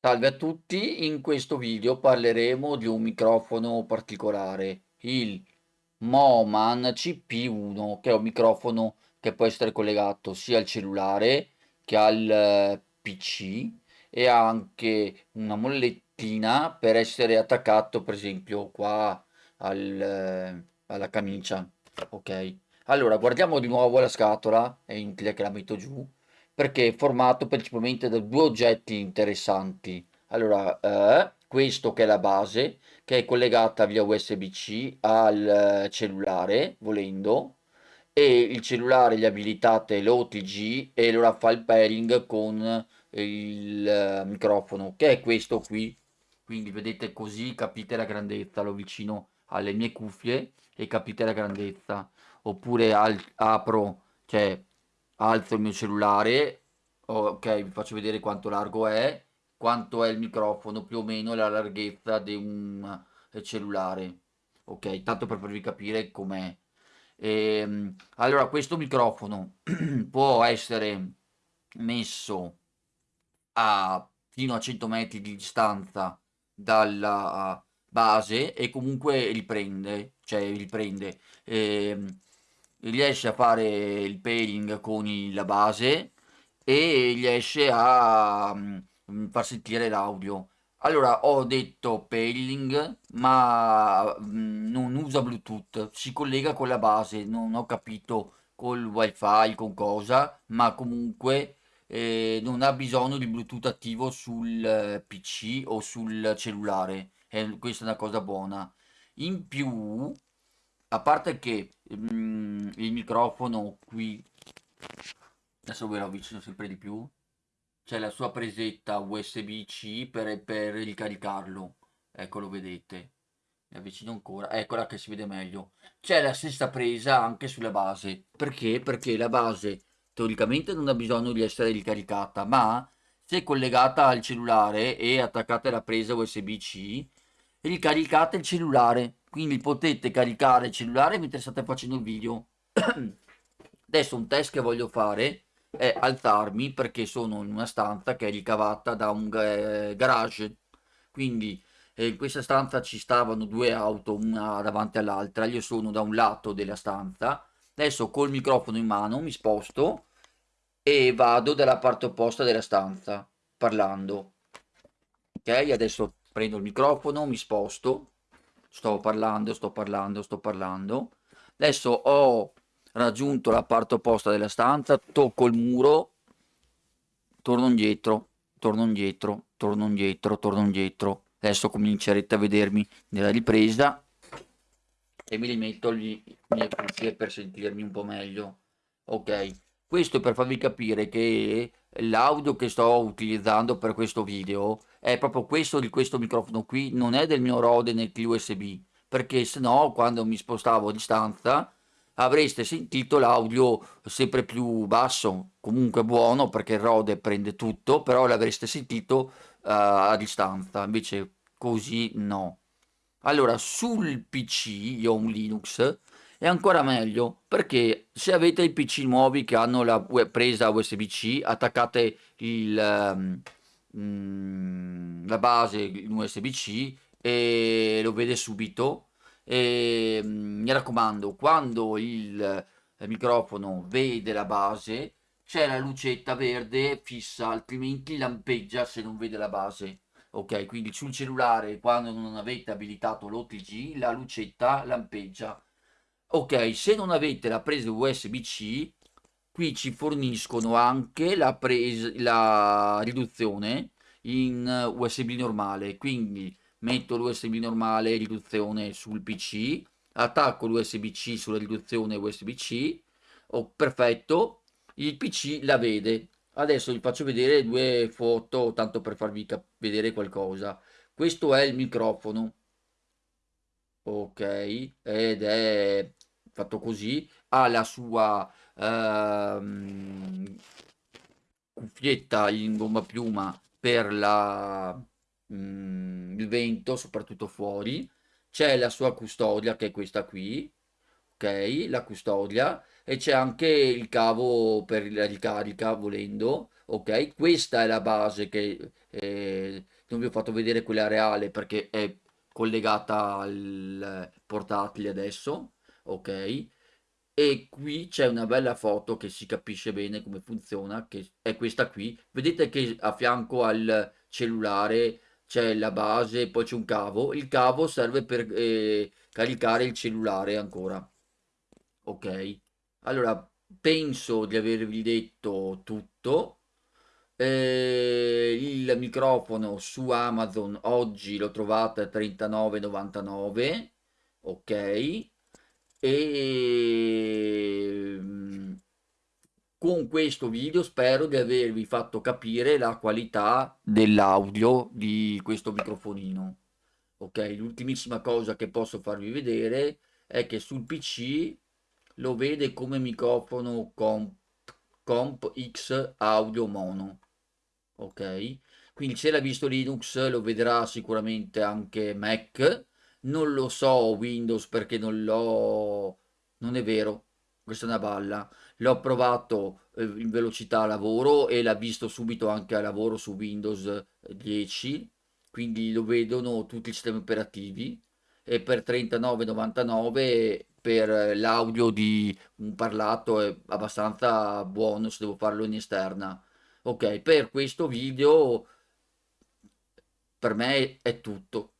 Salve a tutti, in questo video parleremo di un microfono particolare, il Moman CP1, che è un microfono che può essere collegato sia al cellulare che al eh, PC e ha anche una mollettina per essere attaccato per esempio qua al, eh, alla camicia, ok? Allora guardiamo di nuovo la scatola, è inutile che la metto giù perché è formato principalmente da due oggetti interessanti. Allora, eh, questo che è la base, che è collegata via USB-C al eh, cellulare, volendo, e il cellulare gli abilitate l'OTG e allora fa il pairing con il eh, microfono, che è questo qui. Quindi vedete così capite la grandezza, lo vicino alle mie cuffie e capite la grandezza. Oppure al- apro, cioè alzo il mio cellulare, ok, vi faccio vedere quanto largo è, quanto è il microfono, più o meno la larghezza di un eh, cellulare, ok, tanto per farvi capire com'è. Ehm, allora, questo microfono può essere messo a fino a 100 metri di distanza dalla base e comunque riprende, cioè riprende. Ehm, riesce a fare il pairing con la base e riesce a mm, far sentire l'audio. Allora, ho detto pairing, ma mm, non usa Bluetooth, si collega con la base, non ho capito col wifi, con cosa, ma comunque eh, non ha bisogno di Bluetooth attivo sul eh, PC o sul cellulare, e questa è una cosa buona. In più, a parte che mm, il microfono qui, adesso ve lo avvicino sempre di più, c'è la sua presetta USB-C per, per ricaricarlo, ecco lo vedete, mi avvicino ancora, eccola che si vede meglio. C'è la stessa presa anche sulla base, perché? Perché la base teoricamente non ha bisogno di essere ricaricata, ma se collegata al cellulare e attaccata alla presa USB-C, ricaricate il cellulare, quindi potete caricare il cellulare mentre state facendo il video. Adesso un test che voglio fare è alzarmi perché sono in una stanza che è ricavata da un eh, garage, quindi eh, in questa stanza ci stavano due auto, una davanti all'altra, io sono da un lato della stanza, adesso col microfono in mano mi sposto e vado dalla parte opposta della stanza parlando. Ok, adesso prendo il microfono, mi sposto, sto parlando, sto parlando, sto parlando. Adesso ho raggiunto la parte opposta della stanza, tocco il muro, torno indietro, torno indietro, torno indietro, torno indietro. Adesso comincerete a vedermi nella ripresa e mi rimetto le mie cuffie per sentirmi un po' meglio. Ok, questo per farvi capire che l'audio che sto utilizzando per questo video è proprio questo di questo microfono qui, non è del mio Rode NT USB, perché se no quando mi spostavo a distanza avreste sentito l'audio sempre più basso, comunque buono perché il Rode prende tutto, però l'avreste sentito uh, a distanza, invece così no. Allora, sul PC, io ho un Linux, è ancora meglio perché se avete i PC nuovi che hanno la presa USB-C, attaccate il, um, la base in USB-C e lo vede subito. E, um, mi raccomando, quando il, il microfono vede la base, c'è la lucetta verde fissa, altrimenti lampeggia se non vede la base. Ok, quindi sul cellulare, quando non avete abilitato l'OTG, la lucetta lampeggia Ok, se non avete la presa USB-C, qui ci forniscono anche la, presa, la riduzione in USB normale, quindi metto l'USB normale riduzione sul PC, attacco l'USB-C sulla riduzione USB-C, oh, perfetto, il PC la vede. Adesso vi faccio vedere due foto, tanto per farvi vedere qualcosa. Questo è il microfono, ok, ed è fatto così, ha la sua ehm, cuffietta in gomma piuma per la, mm, il vento, soprattutto fuori, c'è la sua custodia che è questa qui, ok, la custodia, e c'è anche il cavo per la ricarica volendo, ok? Questa è la base che eh, non vi ho fatto vedere quella reale perché è collegata al portatile adesso, ok? E qui c'è una bella foto che si capisce bene come funziona, che è questa qui. Vedete che a fianco al cellulare c'è la base, poi c'è un cavo. Il cavo serve per eh, caricare il cellulare ancora. Ok? Allora, penso di avervi detto tutto. Eh, il microfono su Amazon oggi lo trovate a 39,99. Ok? E mm, con questo video spero di avervi fatto capire la qualità dell'audio di questo microfonino. Ok, l'ultimissima cosa che posso farvi vedere è che sul PC lo vede come microfono Comp, Comp X audio mono. Ok, quindi se l'ha visto Linux lo vedrà sicuramente anche Mac non lo so Windows perché non l'ho... Non è vero, questa è una balla. L'ho provato eh, in velocità lavoro e l'ha visto subito anche a lavoro su Windows 10, quindi lo vedono tutti i sistemi operativi e per 39,99 per l'audio di un parlato è abbastanza buono se devo farlo in esterna. Ok, per questo video per me è tutto.